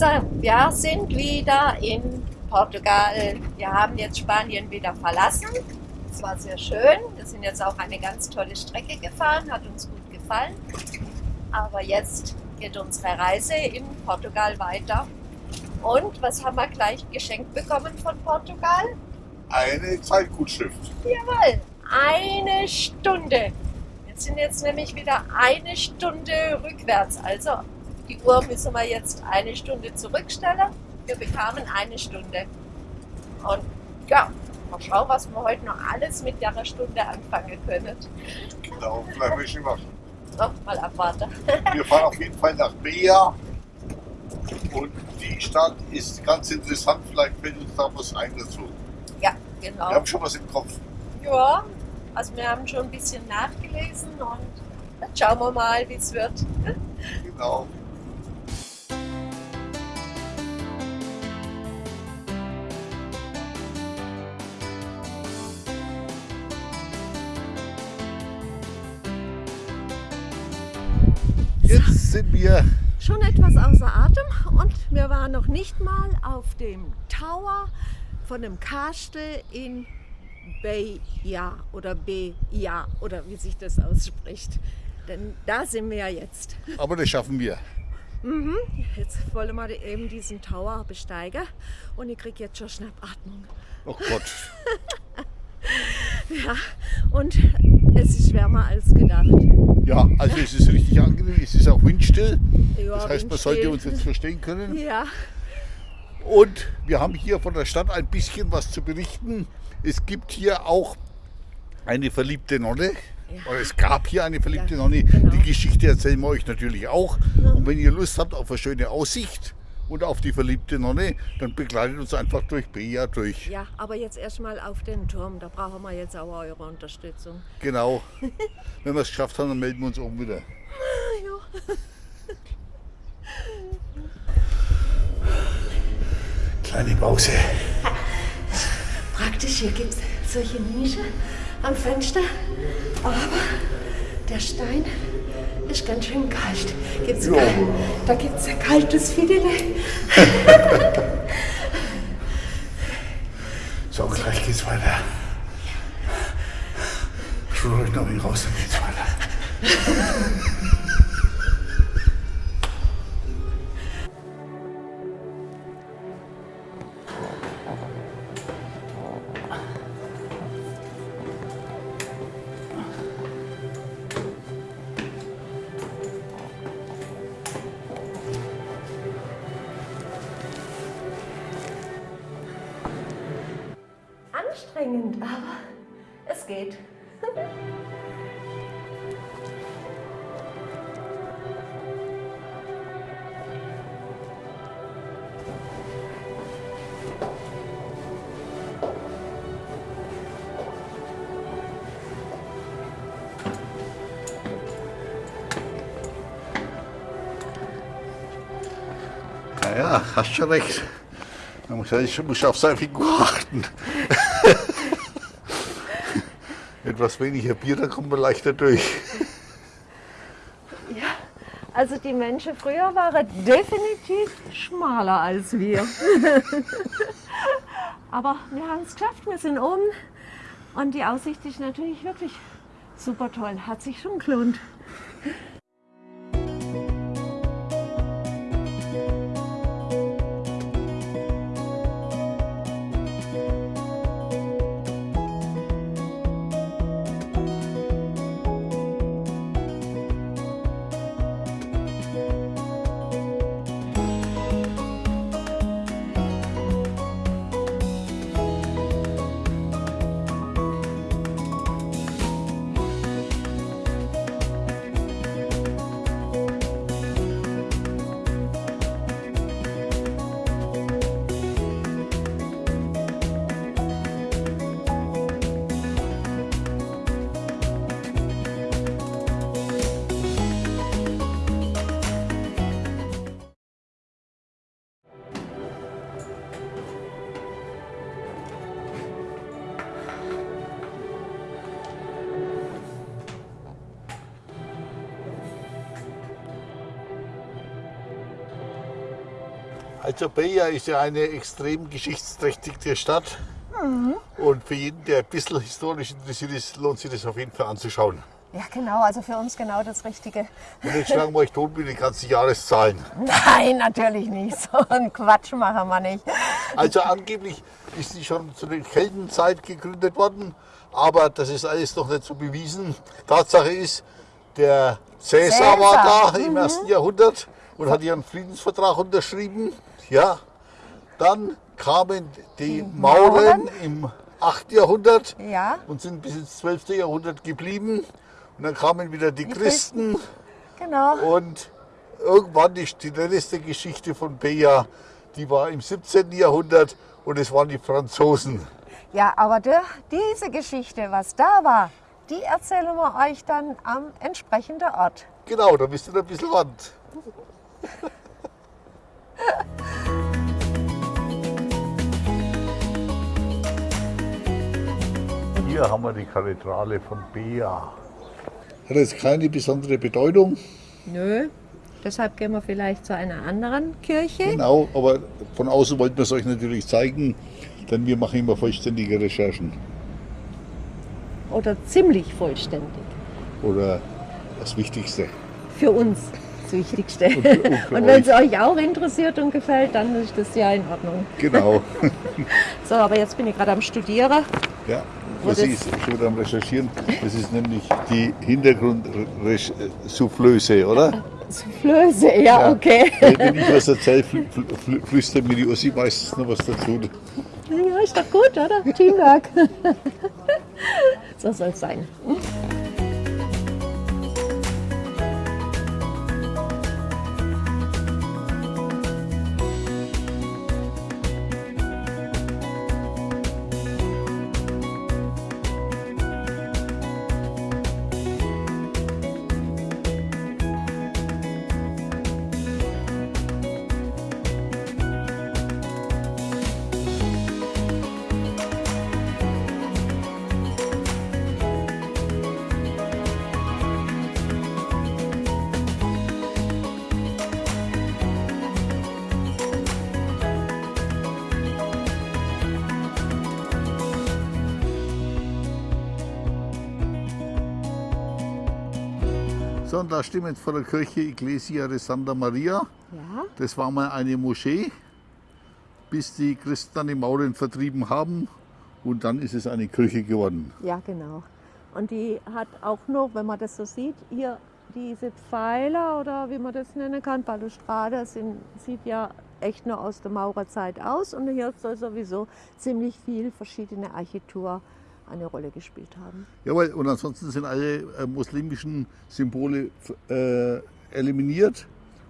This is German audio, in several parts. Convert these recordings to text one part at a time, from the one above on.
Wir sind wieder in Portugal. Wir haben jetzt Spanien wieder verlassen. Es war sehr schön. Wir sind jetzt auch eine ganz tolle Strecke gefahren, hat uns gut gefallen. Aber jetzt geht unsere Reise in Portugal weiter. Und was haben wir gleich geschenkt bekommen von Portugal? Eine Zeitgutschrift. Jawohl, eine Stunde. Wir sind jetzt nämlich wieder eine Stunde rückwärts. Also die Uhr müssen wir jetzt eine Stunde zurückstellen. Wir bekamen eine Stunde. Und ja, mal schauen, was wir heute noch alles mit der Stunde anfangen können. Genau, vielleicht ich nicht machen. Noch mal abwarten. Wir fahren auf jeden Fall nach Bea. Und die Stadt ist ganz interessant. Vielleicht fällt uns da was ein dazu. Ja, Wir genau. haben schon was im Kopf. Ja, also wir haben schon ein bisschen nachgelesen und jetzt schauen wir mal, wie es wird. Genau. Sind wir Schon etwas außer Atem und wir waren noch nicht mal auf dem Tower von dem Kastel in Beja oder Beja oder wie sich das ausspricht. Denn da sind wir ja jetzt. Aber das schaffen wir. Jetzt wollen wir eben diesen Tower besteigen und ich kriege jetzt schon Schnappatmung. Oh Gott. Ja, und es ist wärmer als gedacht. Ja, also es ist richtig angenehm. Es ist auch windstill. Ja, Das heißt, man windstill. sollte uns jetzt verstehen können. Ja, Und wir haben hier von der Stadt ein bisschen was zu berichten. Es gibt hier auch eine verliebte Nonne. Ja. Oder es gab hier eine verliebte Ja, Nonne. genau. Die Geschichte erzählen wir euch natürlich auch. Und wenn ihr Lust habt auf eine schöne Aussicht und auf die verliebte Nonne, dann begleitet uns einfach durch Bea durch. ja, aber jetzt erstmal auf den Turm. Da brauchen wir jetzt auch eure Unterstützung. Genau. Wenn wir es geschafft haben, dann melden wir uns oben wieder. Kleine Pause. Praktisch, hier gibt es solche Nische am Fenster. Aber der Stein ist ganz schön kalt. Gibt's Ja. kal- da gibt es ein kaltes Filet. So, gleich geht's weiter. Schaut euch noch wenig raus, dann geht's weiter. Anstrengend, aber es geht. Naja, hast schon recht. Man muss, ja- muss auf seine Figur achten. Etwas weniger Bier, dann kommt man leichter durch. Ja, also die Menschen früher waren definitiv schmaler als wir. Aber wir haben es geschafft, wir sind oben und die Aussicht ist natürlich wirklich super toll. Hat sich schon gelohnt. Also Beja ist ja eine extrem geschichtsträchtige Stadt. Und für jeden, der ein bisschen historisch interessiert ist, lohnt sich das auf jeden Fall anzuschauen. Ja, genau, also für uns genau das Richtige. Und jetzt schlagen wir euch tot mit den ganzen Jahreszahlen. Nein, natürlich nicht. So einen Quatsch machen wir nicht. Also angeblich ist sie schon zu der Keldenzeit gegründet worden, aber das ist alles noch nicht so bewiesen. Tatsache ist, der Cäsar, Cäsar, war da im ersten Jahrhundert und hat ihren Friedensvertrag unterschrieben. Ja, dann kamen die Mauren im 8. Jahrhundert Ja, und sind bis ins 12. Jahrhundert geblieben. Und dann kamen wieder die Christen genau. und irgendwann die, die letzte Geschichte von Beja, die war im 17. Jahrhundert und es waren die Franzosen. Ja, aber der, diese Geschichte, was da war, die erzählen wir euch dann am entsprechenden Ort. Genau, da bist du ein bisschen Wand. Hier haben wir die Kathedrale von Bea. Hat jetzt keine besondere Bedeutung, Nö. Deshalb gehen wir vielleicht zu einer anderen Kirche. genau, aber von außen wollten wir es euch natürlich zeigen, denn wir machen immer vollständige Recherchen. Oder ziemlich vollständig. Oder das Wichtigste. Für uns das Wichtigste. Und und wenn es euch. auch interessiert und gefällt, dann ist das ja in Ordnung. Genau. So, aber jetzt bin ich gerade am Studieren. Ja, das ist schon wieder am Recherchieren. Das ist nämlich die Hintergrundsoufflöse, oder? Flöße, ja, okay. Wenn ich was erzähle, fl fl fl flüstert mir die Ossi meistens noch was dazu. Ja, ist doch gut, oder? Teamwork. so soll es sein. Und da jetzt vor der Kirche Iglesia de Santa Maria. Ja, Das war mal eine Moschee, bis die Christen dann die Mauren vertrieben haben. Und dann ist es eine Kirche geworden. ja, genau. Und die hat auch noch, wenn man das so sieht, hier diese Pfeiler oder wie man das nennen kann, Balustrade, sind, sieht ja echt nur aus der Maurerzeit aus. Und hier soll sowieso ziemlich viel verschiedene Architektur eine Rolle gespielt haben. Jawohl, und ansonsten sind alle äh, muslimischen Symbole äh, eliminiert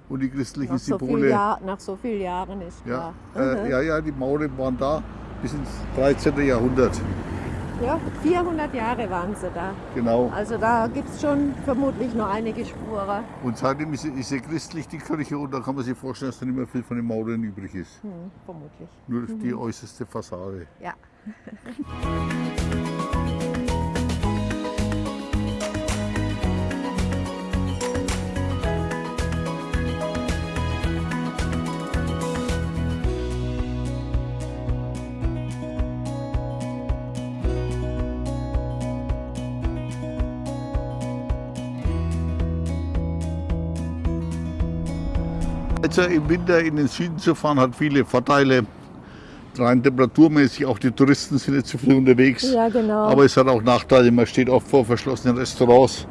und die christlichen Nach so, Symbole. Jahr, nach so vielen Jahren ist ja, klar. äh, ja, ja, die Mauren waren da bis ins 13. Jahrhundert. Ja, 400 Jahre waren sie da. Genau. Also da gibt es schon vermutlich noch einige Spuren. Und seitdem ist sie, ist sie christlich, die Kirche, und da kann man sich vorstellen, dass da nicht mehr viel von den Mauern übrig ist. Hm, vermutlich. Nur die äußerste Fassade. Ja. Also im Winter in den Süden zu fahren hat viele Vorteile. Rein temperaturmäßig, auch die Touristen sind nicht so viel unterwegs. Ja, genau. Aber es hat auch Nachteile, man steht oft vor verschlossenen Restaurants.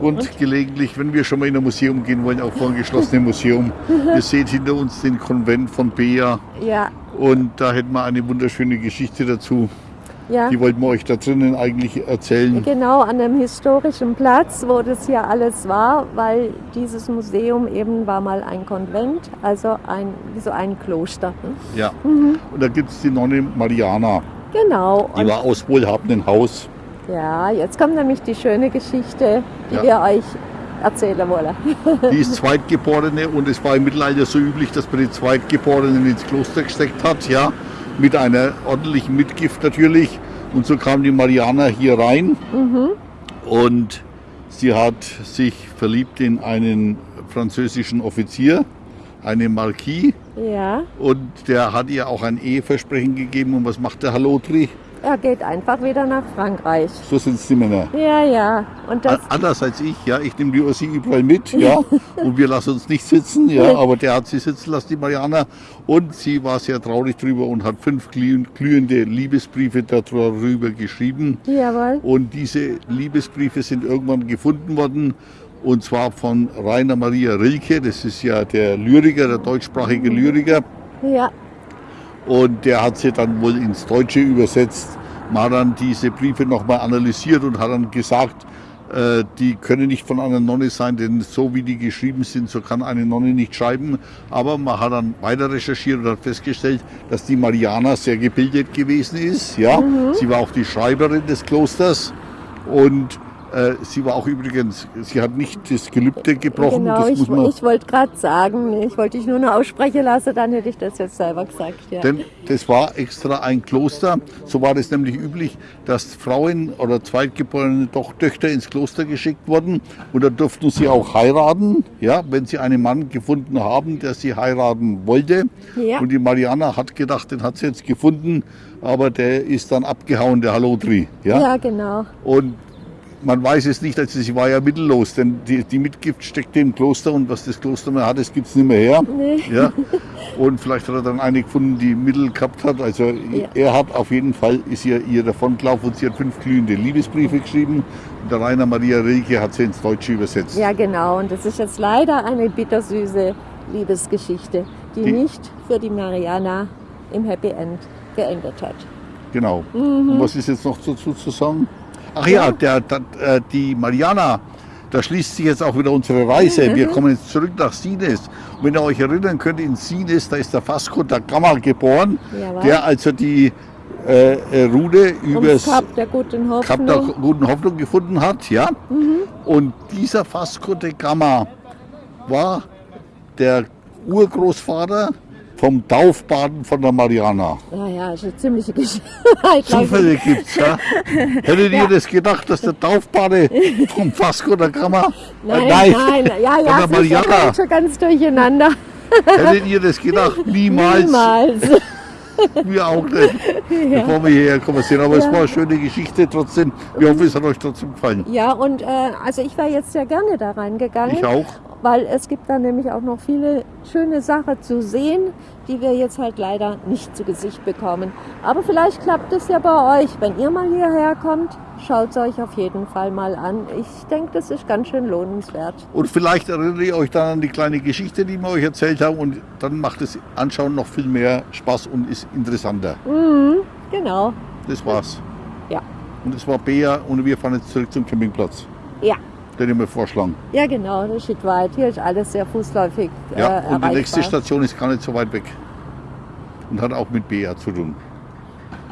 Und, gelegentlich, wenn wir schon mal in ein Museum gehen wollen, auch vor ein geschlossenes Museum. Ihr seht hinter uns den Konvent von Bea Ja, und da hätten wir eine wunderschöne Geschichte dazu. Ja. Die wollten wir euch da drinnen eigentlich erzählen. Genau an einem historischen Platz, wo das hier alles war, weil dieses Museum eben war mal ein Konvent, also ein, wie so ein Kloster. ne? Ja. Und da gibt es die Nonne Mariana. Genau. Die Und war aus wohlhabendem Haus. ja, jetzt kommt nämlich die schöne Geschichte, die Ja. wir euch erzählen wollen. Die ist Zweitgeborene und es war im Mittelalter so üblich, dass man die Zweitgeborenen ins Kloster gesteckt hat, ja, mit einer ordentlichen Mitgift natürlich. Und so kam die Mariana hier rein und sie hat sich verliebt in einen französischen Offizier, einen Marquis. Ja. Und der hat ihr auch ein Eheversprechen gegeben. Und was macht der Halotri? Er geht einfach wieder nach Frankreich. So sind es die Männer. Ja, ja. Und das, Anders als ich, ja. Ich nehme die Ossi überall mit, ja. und wir lassen uns nicht sitzen, ja. Aber der hat sie sitzen lassen, die Mariana. Und sie war sehr traurig drüber und hat fünf glühende Liebesbriefe darüber geschrieben. jawohl. Und diese Liebesbriefe sind irgendwann gefunden worden. Und zwar von Rainer Maria Rilke. Das ist ja der Lyriker, der deutschsprachige Lyriker. Ja, Und der hat sie dann wohl ins Deutsche übersetzt. Man hat dann diese Briefe nochmal analysiert und hat dann gesagt, äh, die können nicht von einer Nonne sein, denn so wie die geschrieben sind, so kann eine Nonne nicht schreiben. Aber man hat dann weiter recherchiert und hat festgestellt, dass die Mariana sehr gebildet gewesen ist. Ja, sie war auch die Schreiberin des Klosters und sie war auch übrigens, sie hat nicht das Gelübde gebrochen. genau. das Ich, muss man ich wollte gerade sagen, ich wollte dich nur noch aussprechen lassen, dann hätte ich das jetzt selber gesagt. Ja. Denn das war extra ein Kloster. So war das nämlich üblich, dass Frauen oder zweitgeborene doch Töchter ins Kloster geschickt wurden. Und da durften sie auch heiraten, ja, wenn sie einen Mann gefunden haben, der sie heiraten wollte. Ja. Und die Mariana hat gedacht, den hat sie jetzt gefunden, aber der ist dann abgehauen, der Halotri. Ja? ja, genau. Und man weiß es nicht, also sie war ja mittellos, denn die, die Mitgift steckte im Kloster und was das Kloster mehr hat, das gibt es nicht mehr her. Nee. Ja? Und vielleicht hat er dann eine gefunden, die Mittel gehabt hat. Also Ja. er hat auf jeden Fall, ist ihr, ihr davongelaufen und sie hat fünf glühende Liebesbriefe geschrieben. Und der Rainer Maria Rilke hat sie ins Deutsche übersetzt. Ja, genau. Und das ist jetzt leider eine bittersüße Liebesgeschichte, die, Die- nicht für die Mariana im Happy End geendet hat. Genau. Und was ist jetzt noch dazu zu sagen? Ach ja, der, der, äh, die Mariana, da schließt sich jetzt auch wieder unsere Reise. Wir kommen jetzt zurück nach Sines. Und wenn ihr euch erinnern könnt, in Sines, da ist der Vasco da Gama geboren, Jawohl. der also die äh, äh, Ums übers Kap der guten Kap der Hoffnung. guten Hoffnung gefunden hat. Ja? Und dieser Vasco de Gama war der Urgroßvater vom Taufbaden von der Mariana. Naja, ist eine ziemliche Geschichte. Zufälle gibt's, ja? Hättet ihr das gedacht, dass der Taufbade vom Vasco da Gama? Nein, äh, nein, ja, von ja, der es ist Mariana. ja schon ganz durcheinander. Hättet ihr das gedacht? Niemals. Niemals. Wir auch nicht. Bevor wir hierher kommen sind. Aber es war eine schöne Geschichte trotzdem. Wir hoffen, es hat euch trotzdem gefallen. Ja, und äh, also ich wäre jetzt sehr gerne da reingegangen. Ich auch. Weil es gibt da nämlich auch noch viele schöne Sachen zu sehen, die wir jetzt halt leider nicht zu Gesicht bekommen. Aber vielleicht klappt es ja bei euch. Wenn ihr mal hierher kommt, schaut es euch auf jeden Fall mal an. Ich denke, das ist ganz schön lohnenswert. Und vielleicht erinnert ihr euch dann an die kleine Geschichte, die wir euch erzählt haben. Und dann macht das Anschauen noch viel mehr Spaß und ist interessanter. Mhm, genau. Das war's. Ja. Und das war Bea und wir fahren jetzt zurück zum Campingplatz. Ja. Den ich mir vorschlagen. Ja, genau, das steht weit. Hier ist alles sehr fußläufig äh, Ja, und die nächste Station ist gar nicht so weit weg. Und hat auch mit BA zu tun.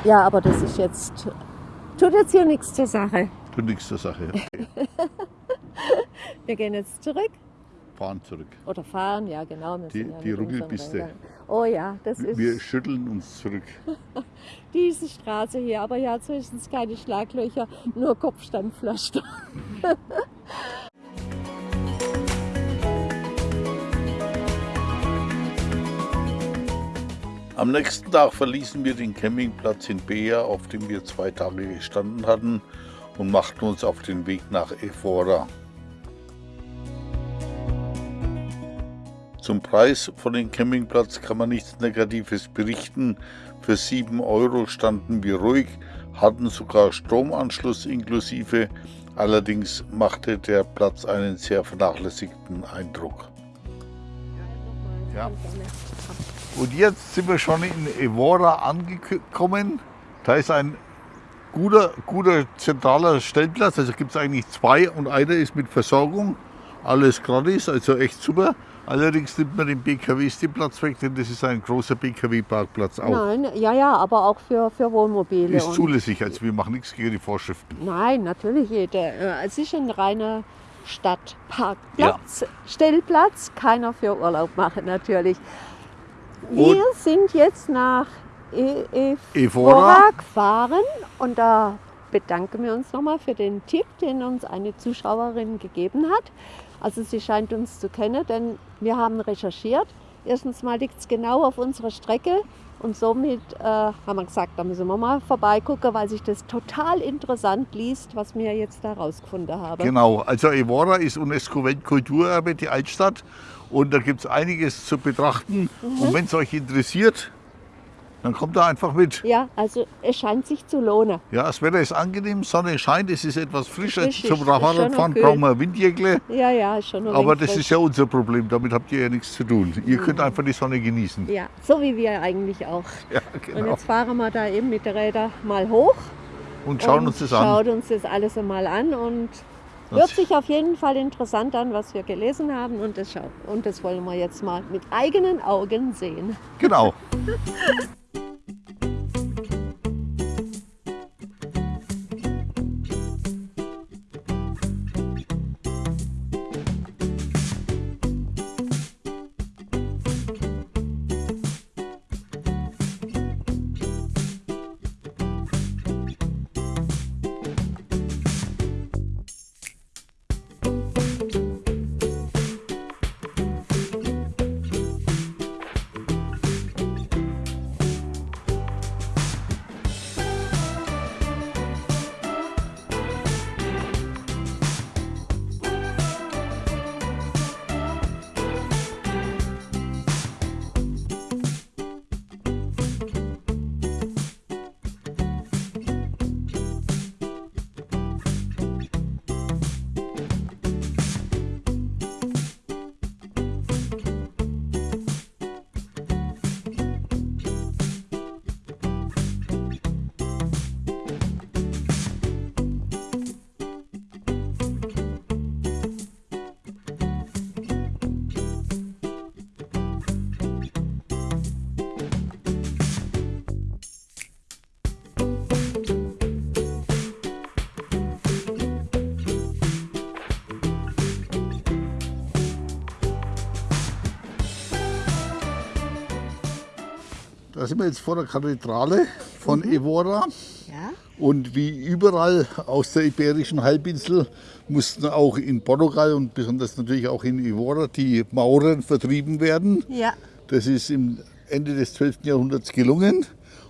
Ja, aber das ist jetzt, tut jetzt hier nichts zur Sache. Tut nichts zur Sache. Wir gehen jetzt zurück Fahren zurück. oder fahren, ja genau. Die- die Ruckelpiste. Oh ja, das ist Wir schütteln uns zurück. diese Straße hier. Aber ja, höchstens keine Schlaglöcher, nur Kopfsteinpflaster. Am nächsten Tag verließen wir den Campingplatz in Bea, auf dem wir zwei Tage gestanden hatten, und machten uns auf den Weg nach Evora. Zum Preis von dem Campingplatz kann man nichts Negatives berichten. Für 7 Euro standen wir ruhig, hatten sogar Stromanschluss inklusive. Allerdings machte der Platz einen sehr vernachlässigten Eindruck. Ja. Und jetzt sind wir schon in Evora angekommen. Da ist ein guter, guter zentraler Stellplatz. Also gibt es eigentlich zwei und einer ist mit Versorgung. Alles gratis, also echt super. Allerdings nimmt man den BKWs den Platz weg, denn das ist ein großer BKW-Parkplatz auch. Nein, ja, ja, aber auch für, für Wohnmobile. Ist und- zulässig, also wir machen nichts gegen die Vorschriften. Nein, natürlich jeder. Äh, Es ist ein reiner Stadtparkplatz, Stellplatz, keiner für Urlaub machen natürlich. Wir sind jetzt nach e Evora Evora. gefahren und da bedanken wir uns nochmal für den Tipp, den uns eine Zuschauerin gegeben hat. Also sie scheint uns zu kennen, denn wir haben recherchiert. Erstens mal liegt es genau auf unserer Strecke und somit äh, haben wir gesagt, da müssen wir mal vorbeigucken, weil sich das total interessant liest, was wir jetzt da rausgefunden haben. Genau, also Evora ist UNESCO-Weltkulturerbe, die Altstadt. Und da gibt es einiges zu betrachten. Mhm. Und wenn es euch interessiert, dann kommt da einfach mit. Ja, also es scheint sich zu lohnen. Ja, das Wetter ist angenehm, Sonne scheint, es ist etwas frischer. Richtig, Zum Fahrradfahren okay. brauchen wir Windjäckle. Ja, ja, schon ein Aber das frisch. ist ja unser Problem, damit habt ihr ja nichts zu tun. Ihr könnt einfach die Sonne genießen. Ja, so wie wir eigentlich auch. Ja, Und genau. jetzt fahren wir da eben mit den Rädern mal hoch. Und schauen und uns das an. Schaut uns das alles einmal an und hört sich auf jeden Fall interessant an, was wir gelesen haben. Und das, und das wollen wir jetzt mal mit eigenen Augen sehen. Genau. Da sind wir jetzt vor der Kathedrale von Evora. Ja? Und wie überall aus der Iberischen Halbinsel mussten auch in Portugal und besonders natürlich auch in Evora die Mauren vertrieben werden. Ja. Das ist im Ende des 12. Jahrhunderts gelungen.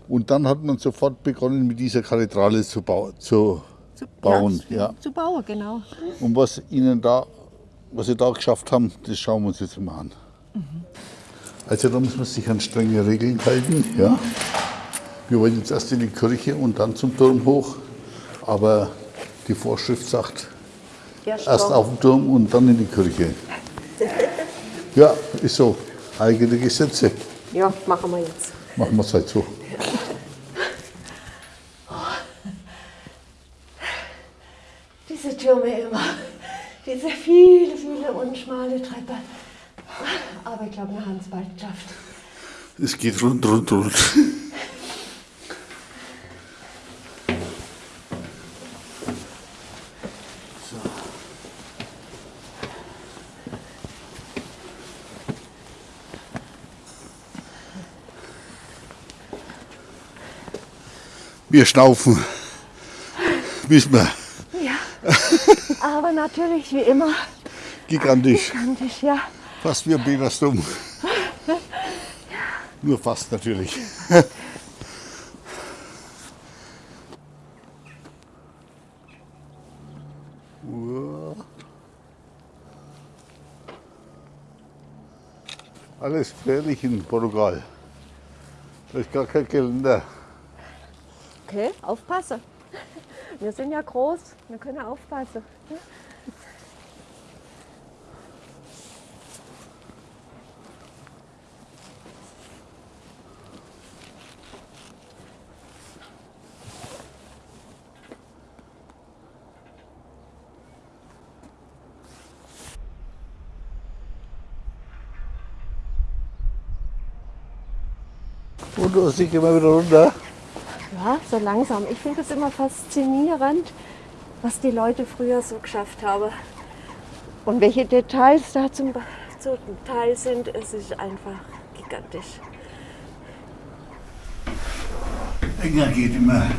Und dann hat man sofort begonnen, mit dieser Kathedrale zu, bau zu Zu, bauen. Ja, zu bauen, genau. Und was ihnen da, was sie da geschafft haben, das schauen wir uns jetzt mal an. Also da muss man sich an strenge Regeln halten. Ja. Wir wollen jetzt erst in die Kirche und dann zum Turm hoch. Aber die Vorschrift sagt, Erst erst auf den Turm und dann in die Kirche. Ja, ist so. Eigene Gesetze. Ja, machen wir jetzt. Machen wir es halt so. Diese Türme immer. Diese viele, viele unschmale Treppe. Aber ich glaube, wir haben es bald geschafft. Es geht rund, rund, rund. Wir schnaufen. Wissen wir. Ja. Aber natürlich, wie immer, Gigantisch. gigantisch, ja. Fast wie ein Petersdom. Nur fast natürlich. Alles gefährlich in Portugal. Da ist gar kein Geländer. Okay, aufpassen. Wir sind ja groß, wir können aufpassen. Hast dich immer wieder runter. Ja, so langsam. Ich finde es immer faszinierend, was die Leute früher so geschafft haben. Und welche Details da zum, zum Teil sind, es ist einfach gigantisch. Enger geht immer.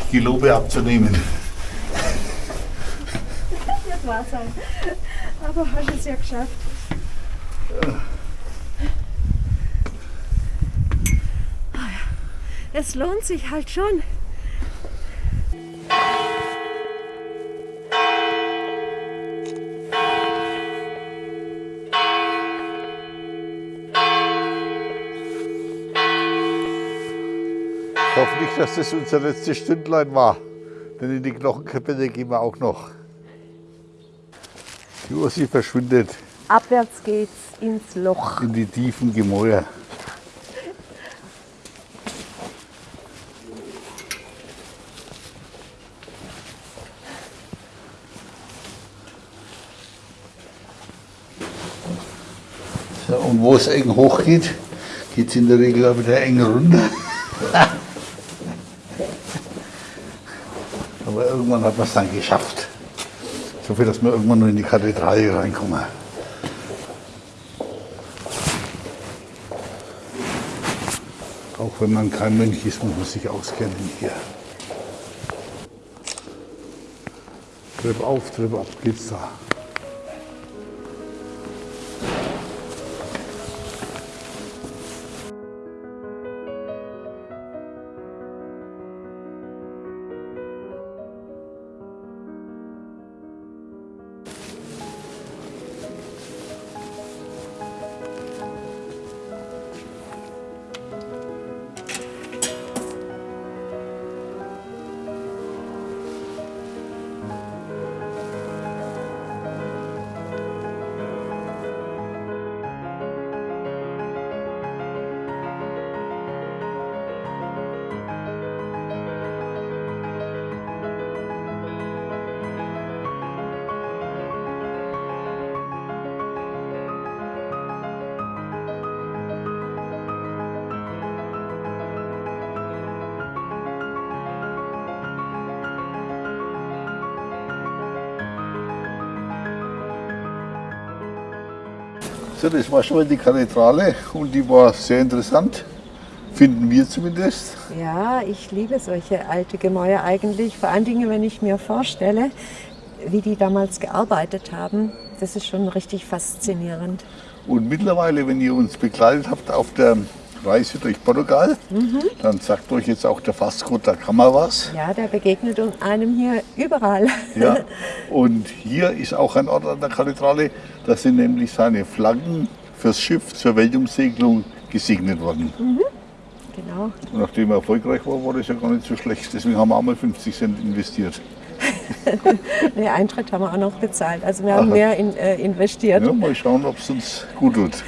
Ich gelobe abzunehmen. wahr sein. Aber hast es ja geschafft. Es lohnt sich halt schon. Ich hoffe nicht, dass das unser letztes Stündlein war. Denn in die Knochenkapelle gehen wir auch noch. Die Ursi verschwindet Abwärts geht's ins Loch. in die tiefen Gemäuer. So, und wo es eng hochgeht, geht es in der Regel auch wieder eng runter. Aber irgendwann hat man es dann geschafft. So viel, dass wir irgendwann nur in die Kathedrale reinkommen. Auch wenn man kein Mönch ist, muss man sich auskennen hier. Treppe auf, Treppe ab geht's da. So, das war schon mal die Kathedrale und die war sehr interessant, finden wir zumindest. Ja, ich liebe solche alte Gemäuer eigentlich. Vor allen Dingen, wenn ich mir vorstelle, wie die damals gearbeitet haben. Das ist schon richtig faszinierend. Und mittlerweile, wenn ihr uns begleitet habt auf der Reise durch Portugal, dann sagt euch jetzt auch der Fasco da was. Ja, der begegnet uns einem hier überall. Ja. Und hier ist auch ein Ort an der Kathedrale, da sind nämlich seine Flaggen fürs Schiff zur Weltumsegelung gesegnet worden. Genau. Und nachdem er erfolgreich war, war das ja gar nicht so schlecht. Deswegen haben wir auch mal 50 Cent investiert. Den Eintritt haben wir auch noch bezahlt. Also wir haben Aha. mehr in, äh, investiert. Ja, mal schauen, ob es uns gut tut.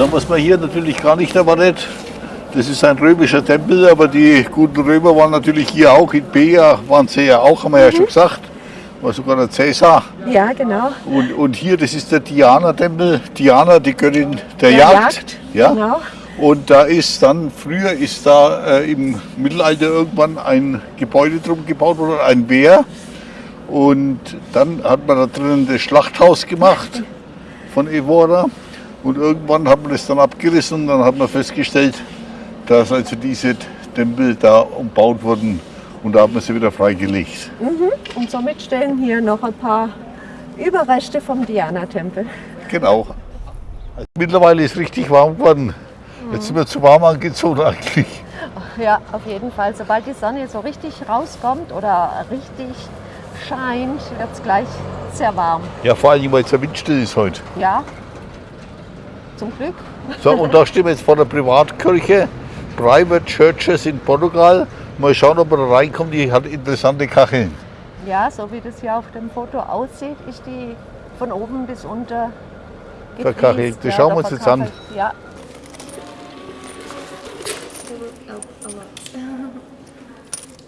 So, was man hier natürlich gar nicht erwartet, das ist ein römischer Tempel, aber die guten Römer waren natürlich hier auch, in Pea waren sie ja auch, haben wir ja schon gesagt, war sogar der Cäsar. Ja, genau. Und, und hier, das ist der Diana-Tempel, Diana, die Göttin der, Der Jagd. Jagd, Ja? genau. Und da ist dann, früher ist da äh, im Mittelalter irgendwann ein Gebäude drum gebaut worden, ein Wehr. Und dann hat man da drinnen das Schlachthaus gemacht von Evora. Und irgendwann hat man das dann abgerissen und dann hat man festgestellt, dass also diese Tempel da umbaut wurden. Und da hat man sie wieder freigelegt. Und somit stehen hier noch ein paar Überreste vom Diana-Tempel. Genau. Mittlerweile ist richtig warm geworden. Jetzt sind wir zu warm angezogen eigentlich. Ja, auf jeden Fall. Sobald die Sonne so richtig rauskommt oder richtig scheint, wird es gleich sehr warm. Ja, vor allem, weil es ja windstill ist heute. Ja, zum Glück. So, und da stehen wir jetzt vor der Privatkirche, Private Churches in Portugal. Mal schauen, ob wir da reinkommen. Die hat interessante Kacheln. Ja, so wie das hier auf dem Foto aussieht, ist die von oben bis unter Verkachelt. Das schauen wir uns jetzt an. Ja,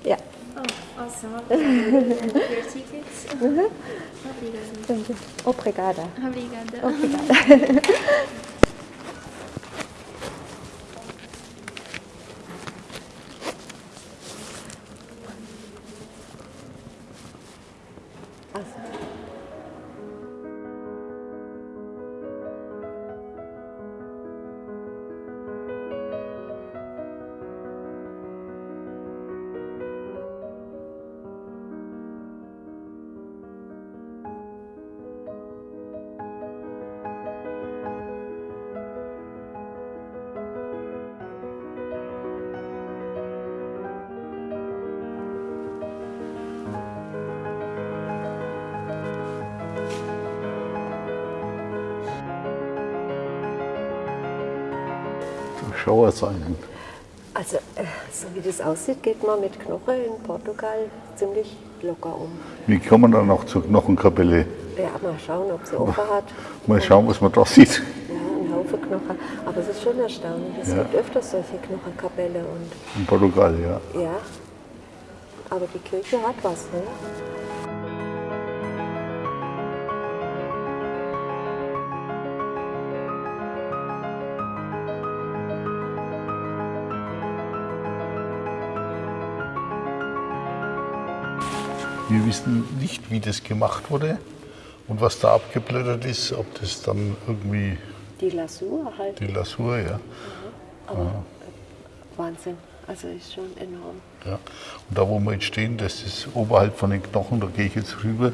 ja. Oh, awesome. Your tickets. Obrigada. Obrigada. Obrigada. Schauerzeichen. Also, äh, so wie das aussieht, geht man mit Knochen in Portugal ziemlich locker um. Wie kommen dann noch zur Knochenkapelle? Ja, mal schauen, ob sie offen hat. Mal schauen, was man da sieht. Ja, ein Haufen Knochen. Aber es ist schon erstaunlich. Es Ja. gibt öfters solche Knochenkapelle und In Portugal, ja. ja. Aber die Kirche hat was, ne? Wir wissen nicht, wie das gemacht wurde und was da abgeblättert ist, ob das dann irgendwie Die Lasur halt. die Lasur, ja. Aber Wahnsinn. Also ist schon enorm. ja. Und da, wo wir jetzt stehen, das ist oberhalb von den Knochen, da gehe ich jetzt rüber,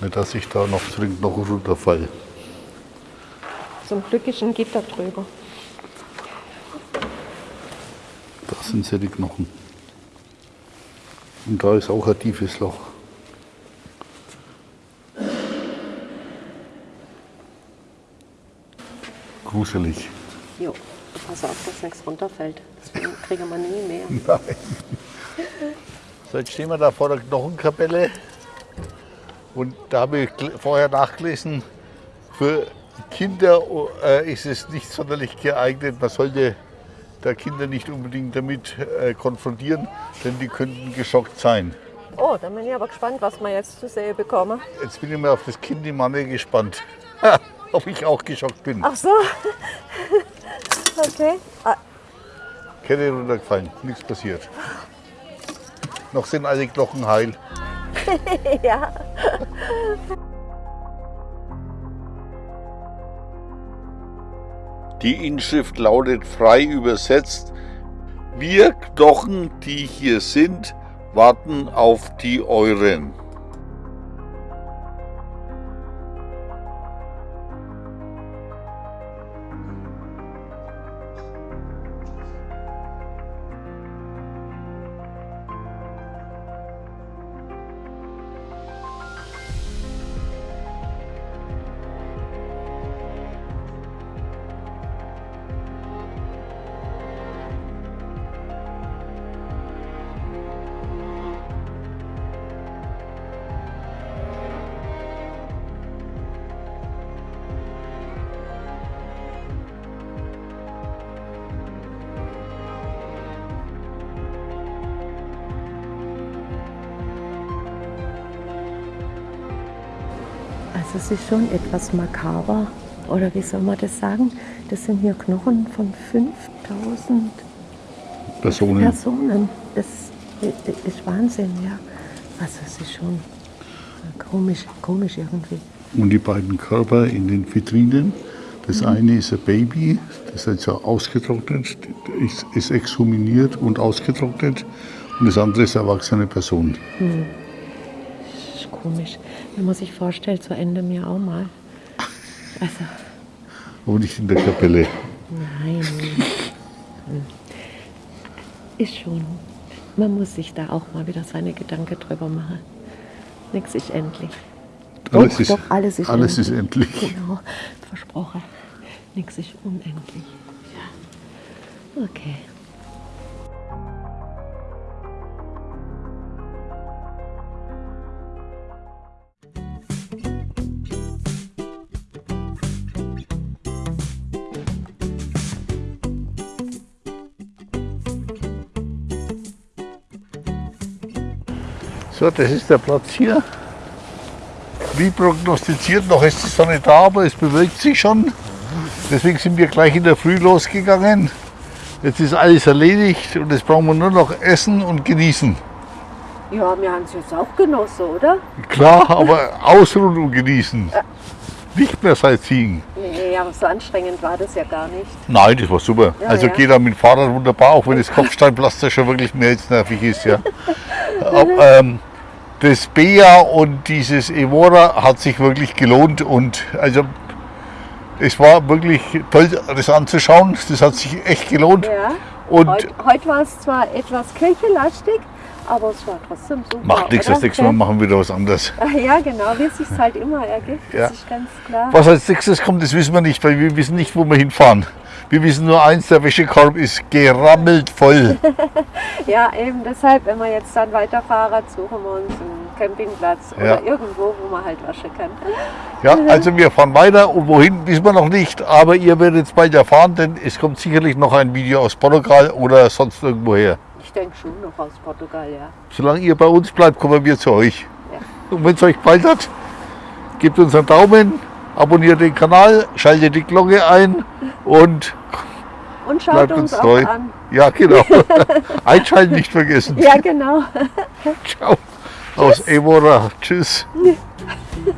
nicht, dass ich da noch zu den Knochen runterfalle. Zum Glück ist ein Gitter drüber. Da sind ja die Knochen. Und da ist auch ein tiefes Loch. Gruselig. Jo, pass auf, dass nichts runterfällt. Das kriegen wir nie mehr. Nein. So, jetzt stehen wir da vor der Knochenkapelle. Und da habe ich vorher nachgelesen, für Kinder äh, ist es nicht sonderlich geeignet. Man sollte da Kinder nicht unbedingt damit äh, konfrontieren, denn die könnten geschockt sein. Oh, dann bin ich aber gespannt, was wir jetzt zu sehen bekommen. Jetzt bin ich mal auf das Kind im Manne gespannt. Ob ich auch geschockt bin. Ach so. Okay. Ah, Kette runtergefallen, nichts passiert. Noch sind alle Knochen heil. ja. Die Inschrift lautet frei übersetzt, wir Knochen, die hier sind, warten auf die euren. Es ist schon etwas makaber. Oder wie soll man das sagen? Das sind hier Knochen von 5000 Personen. Personen. Das ist Wahnsinn, ja. Also es ist schon komisch, komisch irgendwie. Und die beiden Körper in den Vitrinen. Das eine ist ein Baby, das ist also ausgetrocknet, ist, ist exhuminiert und ausgetrocknet. Und das andere ist eine erwachsene Person. Das ist komisch. Wenn man sich vorstellt, so Ende mir auch mal. Also, Aber nicht in der Kapelle. nein. Ist schon. Man muss sich da auch mal wieder seine Gedanken drüber machen. Nichts ist endlich. Alles doch, ist- doch, alles ist alles endlich. ist endlich. Genau, versprochen. Nichts ist unendlich. Ja. Okay. So, das ist der Platz hier. Wie prognostiziert, noch ist die Sonne da, aber es bewölkt sich schon. Deswegen sind wir gleich in der Früh losgegangen. Jetzt ist alles erledigt und jetzt brauchen wir nur noch essen und genießen. Ja, wir haben es jetzt auch genossen, oder? Klar, aber ausruhen und genießen. Nicht mehr Sightseeing. Nee, aber so anstrengend war das ja gar nicht. Nein, das war super. Ja, also ja. geht da mit dem Fahrrad wunderbar, auch wenn das Kopfsteinpflaster schon wirklich mehr als nervig ist. Ja. Aber, ähm, das Bea und dieses Evora hat sich wirklich gelohnt und also es war wirklich toll, das anzuschauen. Das hat sich echt gelohnt. Ja. Und Heute, heute war es zwar etwas kirchenlastig, aber es war trotzdem super. macht nichts, das nächste Mal machen wir wieder was anderes. Ja, genau, wie es sich halt immer ergibt. Ja. Das ist ganz klar. Was als nächstes kommt, das wissen wir nicht, weil wir wissen nicht, wo wir hinfahren. Wir wissen nur eins, der Wäschekorb ist gerammelt voll. Ja, eben deshalb, wenn wir jetzt dann weiterfahren, suchen wir uns einen Campingplatz Ja. oder irgendwo, wo man halt waschen kann. Ja, also wir fahren weiter und wohin wissen wir noch nicht, aber ihr werdet es bald erfahren, denn es kommt sicherlich noch ein Video aus Portugal oder sonst irgendwo her. Ich denke schon noch aus Portugal, ja. Solange ihr bei uns bleibt, kommen wir zu euch. Ja. Und wenn es euch gefallen hat, gebt uns einen Daumen, abonniert den Kanal, schaltet die Glocke ein und Und schaut bleibt uns uns treu. an. Ja, genau. Einschalten nicht vergessen. Ja, genau. Ciao. Aus Evora. Tschüss.